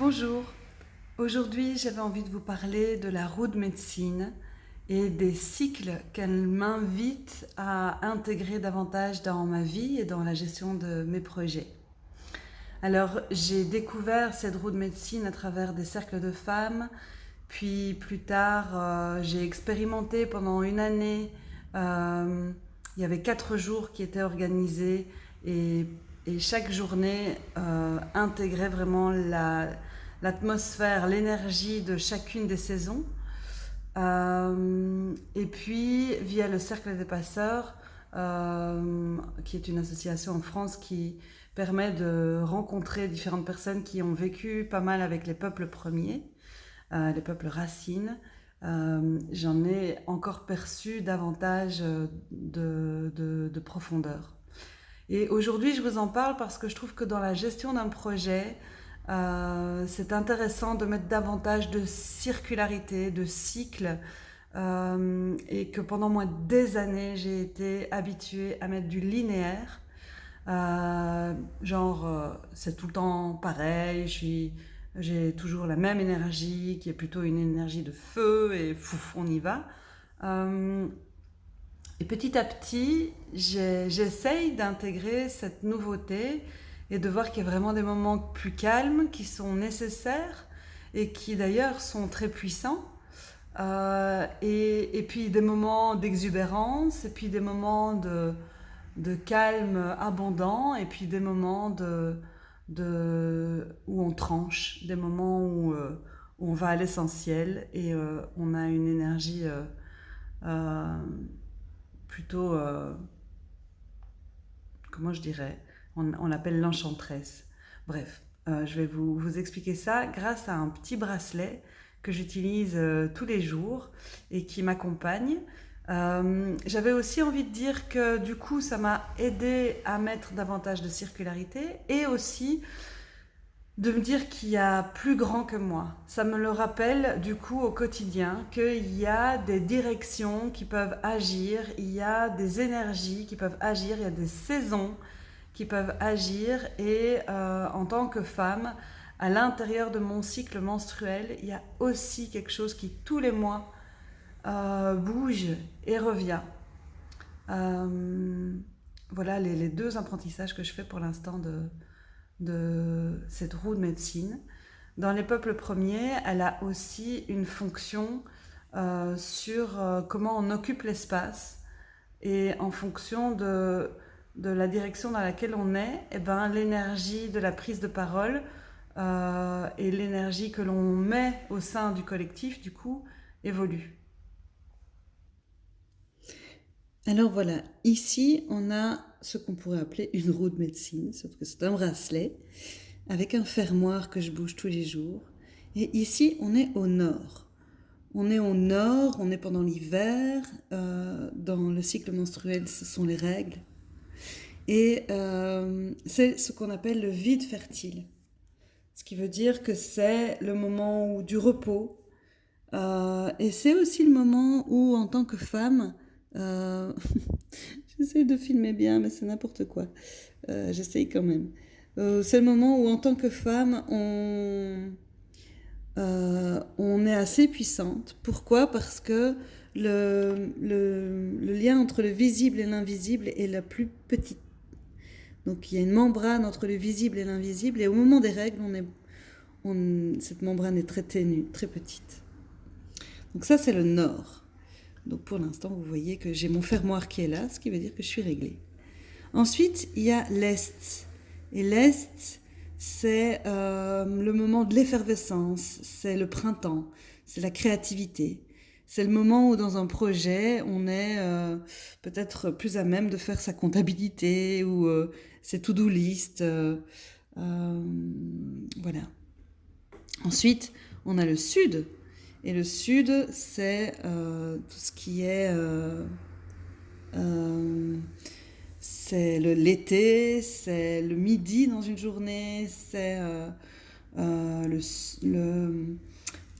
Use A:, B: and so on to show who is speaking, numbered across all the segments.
A: Bonjour, aujourd'hui j'avais envie de vous parler de la roue de médecine et des cycles qu'elle m'invite à intégrer davantage dans ma vie et dans la gestion de mes projets. Alors j'ai découvert cette roue de médecine à travers des cercles de femmes, puis plus tard euh, j'ai expérimenté pendant une année, euh, il y avait quatre jours qui étaient organisés et, chaque journée euh, intégrait vraiment l'atmosphère, l'énergie de chacune des saisons. et puis via le Cercle des Passeurs, qui est une association en France qui permet de rencontrer différentes personnes qui ont vécu pas mal avec les peuples premiers, euh, les peuples racines. Euh, j'en ai encore perçu davantage de, de, profondeur. Et aujourd'hui, je vous en parle parce que je trouve que dans la gestion d'un projet, euh, c'est intéressant de mettre davantage de circularité, de cycle, et que pendant moins des années, j'ai été habituée à mettre du linéaire, euh, genre, euh, c'est tout le temps pareil, j'ai toujours la même énergie, qui est plutôt une énergie de feu, et fouf, on y va. Euh, et petit à petit, j'essaye d'intégrer cette nouveauté et de voir qu'il y a vraiment des moments plus calmes qui sont nécessaires et qui d'ailleurs sont très puissants. et, et, puis des moments d'exubérance et puis des moments de, de calme abondant et puis des moments de, où on tranche, des moments où, euh, on va à l'essentiel et euh, on a une énergie euh, plutôt, comment je dirais, on, l'appelle l'enchantresse. Bref, je vais vous, expliquer ça grâce à un petit bracelet que j'utilise tous les jours et qui m'accompagne. Euh, j'avais aussi envie de dire que du coup, ça m'a aidé à mettre davantage de circularité et aussi de me dire qu'il y a plus grand que moi. Ça me le rappelle du coup au quotidien qu'il y a des directions qui peuvent agir, il y a des énergies qui peuvent agir, il y a des saisons qui peuvent agir et euh, en tant que femme, à l'intérieur de mon cycle menstruel, il y a aussi quelque chose qui tous les mois euh, bouge et revient. Euh, voilà les, deux apprentissages que je fais pour l'instant de, cette roue de médecine. Dans les peuples premiers, elle a aussi une fonction sur comment on occupe l'espace et en fonction de, de, la direction dans laquelle on est, eh ben, l'énergie de la prise de parole et l'énergie que l'on met au sein du collectif, du coup, évolue. Alors voilà, ici on a ce qu'on pourrait appeler une roue de médecine, sauf que c'est un bracelet avec un fermoir que je bouge tous les jours. Et ici on est au nord. On est au nord, on est pendant l'hiver, euh, dans le cycle menstruel ce sont les règles. Et euh, c'est ce qu'on appelle le vide fertile. Ce qui veut dire que c'est le moment du repos. Euh, et c'est aussi le moment où en tant que femme, euh, j'essaie de filmer bien, mais c'est n'importe quoi. J'essaye quand même. C'est le moment où, en tant que femme, on, est assez puissante. Pourquoi? Parce que le, lien entre le visible et l'invisible est la plus petite. Donc il y a une membrane entre le visible et l'invisible, et au moment des règles, cette membrane est très ténue, très petite. Donc ça, c'est le nord. Donc pour l'instant, vous voyez que j'ai mon fermoir qui est là, ce qui veut dire que je suis réglée. Ensuite, il y a l'Est. Et l'Est, c'est euh, le moment de l'effervescence, c'est le printemps, c'est la créativité. C'est le moment où dans un projet, on est euh, peut-être plus à même de faire sa comptabilité ou euh, ses to-do list. voilà. Ensuite, on a le sud, et le sud, c'est euh, tout ce qui est... Euh, euh, c'est l'été, c'est le midi dans une journée, c'est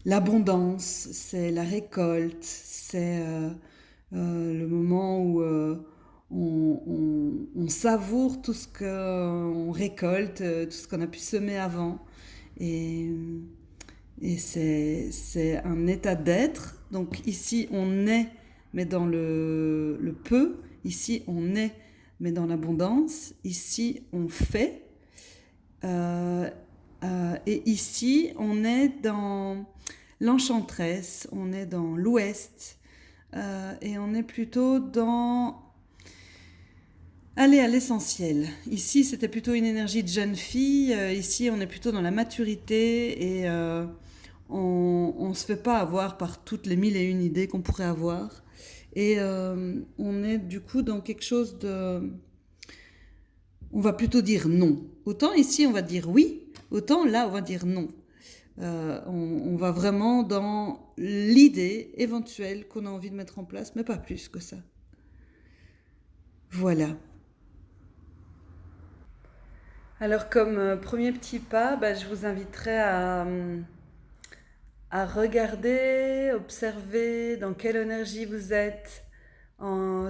A: l'abondance, c'est la récolte, c'est le moment où on, savoure tout ce qu'on récolte, tout ce qu'on a pu semer avant. Et, c'est un état d'être. Donc ici, on est, mais dans le, le peu. Ici, on est, mais dans l'abondance. Ici, on fait. Euh, euh, et ici, on est dans l'enchantresse, on est dans l'ouest, euh, et on est plutôt dans aller à l'essentiel. Ici, c'était plutôt une énergie de jeune fille, ici, on est plutôt dans la maturité, et on ne se fait pas avoir par toutes les mille et une idées qu'on pourrait avoir. Et on est du coup dans quelque chose de on va plutôt dire non. Autant ici, on va dire oui, autant là, on va dire non. Euh, on, va vraiment dans l'idée éventuelle qu'on a envie de mettre en place, mais pas plus que ça. Voilà. Alors comme euh, premier petit pas, bah, je vous inviterai à, regarder, observer dans quelle énergie vous êtes,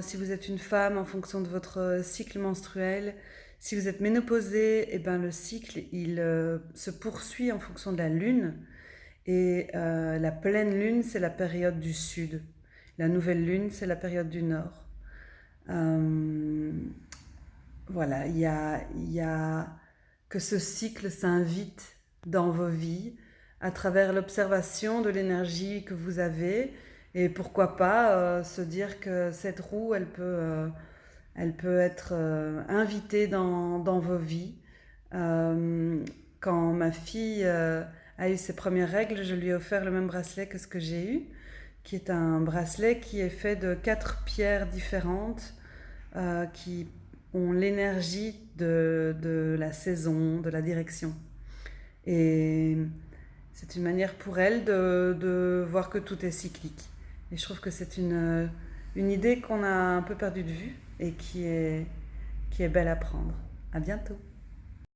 A: si vous êtes une femme en fonction de votre cycle menstruel, si vous êtes ménopausé, eh ben, le cycle il euh, se poursuit en fonction de la lune. Et euh, la pleine lune, c'est la période du sud. La nouvelle lune, c'est la période du nord. Euh, voilà, il y a, y a que ce cycle s'invite dans vos vies à travers l'observation de l'énergie que vous avez. Et pourquoi pas se dire que cette roue, elle peut elle peut être euh, invitée dans, vos vies. Euh, quand ma fille euh, a eu ses premières règles, je lui ai offert le même bracelet que ce que j'ai eu, qui est un bracelet qui est fait de quatre pierres différentes qui ont l'énergie de, la saison, de la direction. Et c'est une manière pour elle de, voir que tout est cyclique. Et je trouve que c'est une, une idée qu'on a un peu perdu de vue et qui est, qui est belle à prendre. À bientôt.